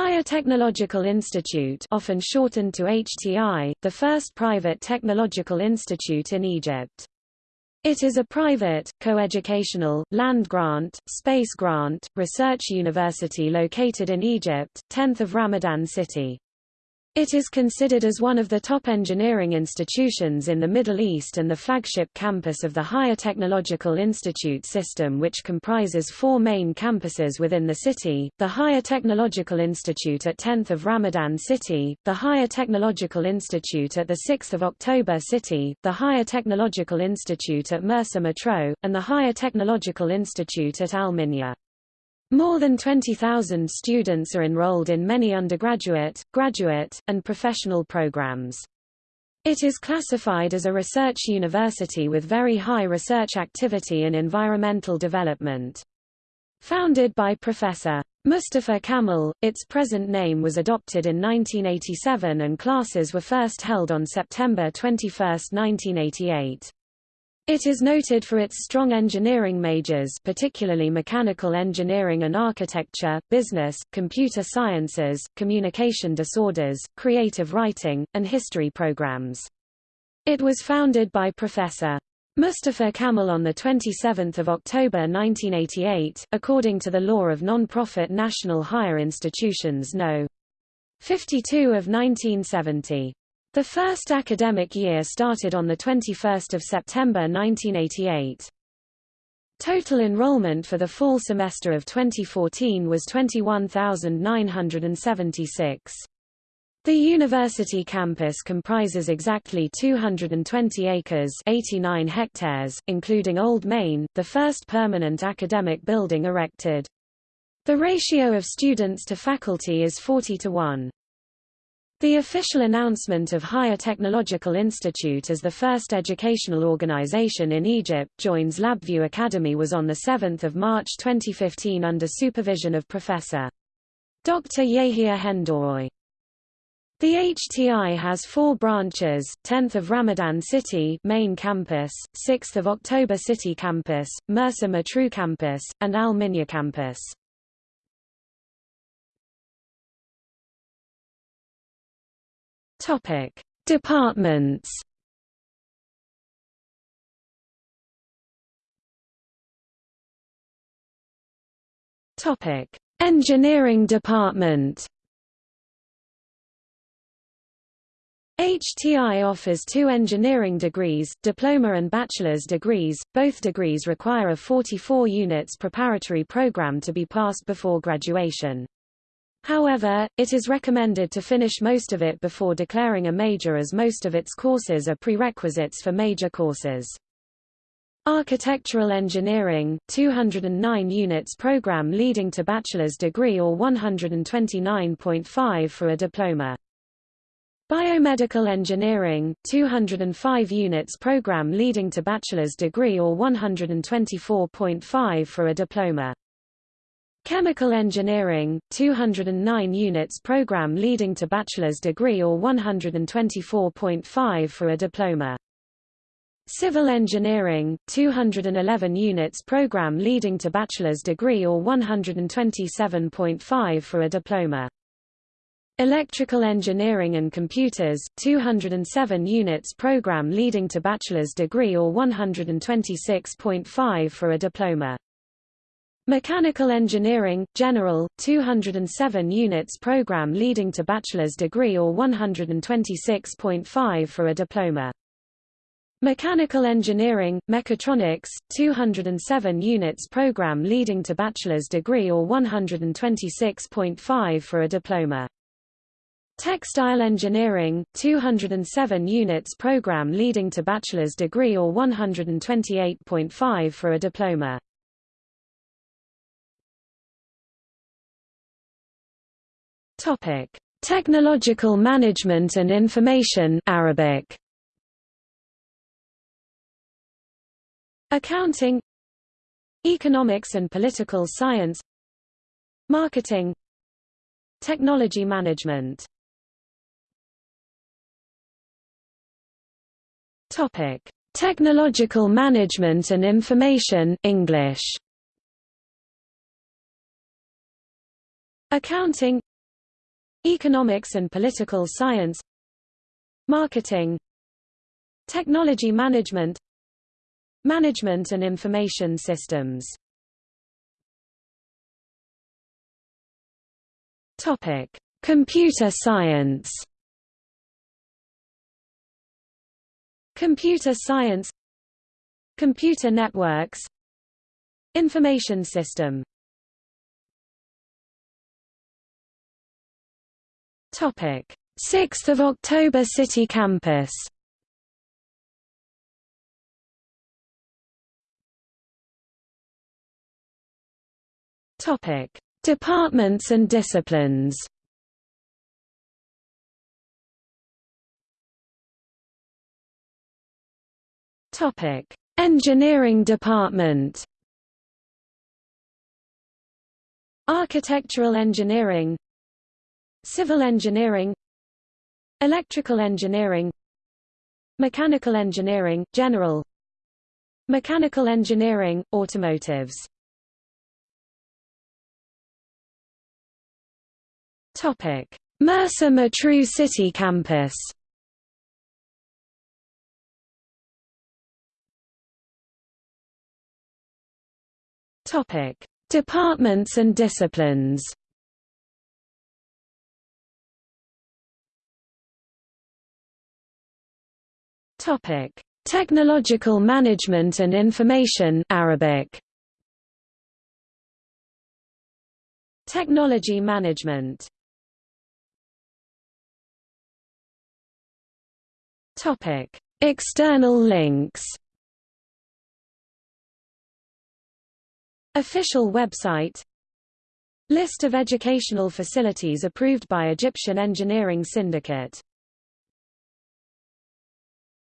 Higher Technological Institute often shortened to HTI, the first private technological institute in Egypt. It is a private, coeducational, land-grant, space-grant, research university located in Egypt, 10th of Ramadan City. It is considered as one of the top engineering institutions in the Middle East and the flagship campus of the Higher Technological Institute system which comprises four main campuses within the city, the Higher Technological Institute at 10th of Ramadan City, the Higher Technological Institute at the 6th of October City, the Higher Technological Institute at Mersa Matruh, and the Higher Technological Institute at Al Minya. More than 20,000 students are enrolled in many undergraduate, graduate, and professional programs. It is classified as a research university with very high research activity in environmental development. Founded by Professor. Mustafa Kamal, its present name was adopted in 1987 and classes were first held on September 21, 1988. It is noted for its strong engineering majors particularly mechanical engineering and architecture, business, computer sciences, communication disorders, creative writing, and history programs. It was founded by Professor. Mustafa Kamal on 27 October 1988, according to the law of non-profit national higher institutions No. 52 of 1970. The first academic year started on 21 September 1988. Total enrollment for the fall semester of 2014 was 21,976. The university campus comprises exactly 220 acres 89 hectares, including Old Main, the first permanent academic building erected. The ratio of students to faculty is 40 to 1. The official announcement of Higher Technological Institute as the first educational organization in Egypt joins LabVIEW Academy was on 7 March 2015 under supervision of Professor. Dr. Yehia Hendouroy. The HTI has four branches, 10th of Ramadan City main campus, 6th of October City campus, Mersa Matruh campus, and Al Minya campus. Topic: Departments. Topic: Engineering Department. HTI offers two engineering degrees, diploma and bachelor's degrees. Both degrees require a 44 units preparatory program to be passed before graduation. However, it is recommended to finish most of it before declaring a major as most of its courses are prerequisites for major courses. Architectural Engineering, 209 units program leading to bachelor's degree or 129.5 for a diploma. Biomedical Engineering, 205 units program leading to bachelor's degree or 124.5 for a diploma. Chemical Engineering, 209 units program leading to bachelor's degree or 124.5 for a diploma. Civil Engineering, 211 units program leading to bachelor's degree or 127.5 for a diploma. Electrical Engineering and Computers, 207 units program leading to bachelor's degree or 126.5 for a diploma. Mechanical Engineering, General, 207 units program leading to bachelor's degree or 126.5 for a diploma. Mechanical Engineering, Mechatronics, 207 units program leading to bachelor's degree or 126.5 for a diploma. Textile Engineering, 207 units program leading to bachelor's degree or 128.5 for a diploma. Topic: Technological Management and Information Arabic. Accounting. Economics and Political Science. Marketing. Technology Management. Topic: Technological Management and Information English. Accounting Economics and political science Marketing Technology management Management and information systems Topic: Computer science. Computer science Computer networks Information system Topic. 6th of October City Campus. Topic. Departments and disciplines. Topic: Engineering Department. Architectural engineering Civil engineering Electrical engineering Mechanical engineering, general Mechanical engineering, automotives Topic: Mersa Matruh City Campus. Topic: Departments and disciplines. Topic: Technological Management and Information Arabic. Technology Management. Topic: External links. Official website. List of educational facilities approved by Egyptian Engineering Syndicate